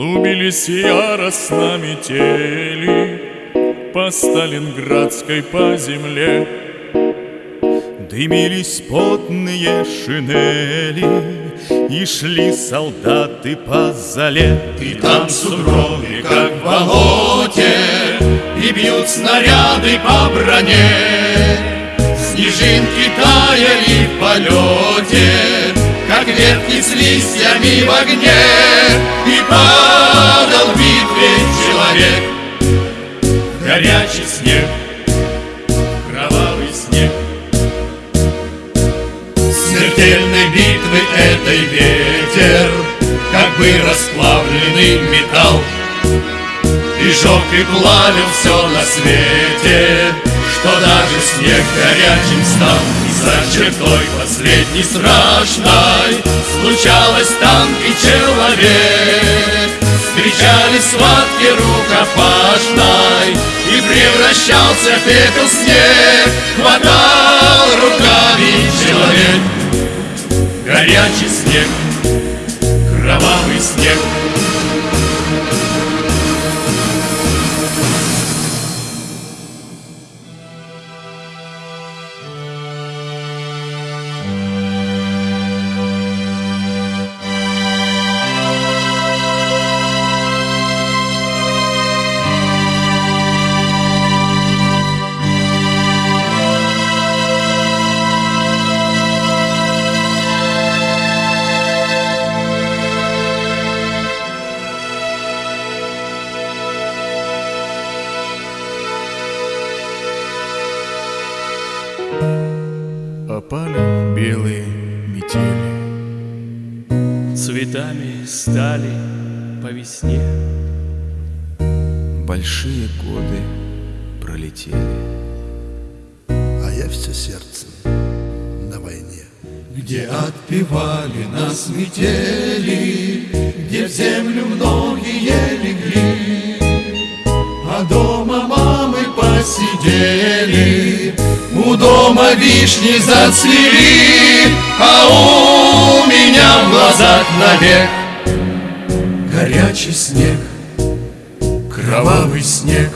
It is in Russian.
Клубились яростно метели По Сталинградской по земле. Дымились потные шинели И шли солдаты по зале. И там сугробы, как в болоте И бьют снаряды по броне. Снежинки таяли в полете ветки с листьями в огне И падал в битве человек. Горячий снег, кровавый снег. Смертельной битвы этой ветер Как бы расплавленный металл. И жег и плавил все на свете Что даже снег горячим стал за чертой последней страшной Случалось там и человек. Встречались схватки рукопашной И превращался в пепел снег. Хватал руками человек. Горячий снег, Опали белые метели. Цветами стали по весне. Большие годы пролетели А я все сердцем на войне. Где отпевали нас метели Где в землю многие легли А дома мамы посидели дома вишни зацвели А у меня в глазах навек Горячий снег, кровавый снег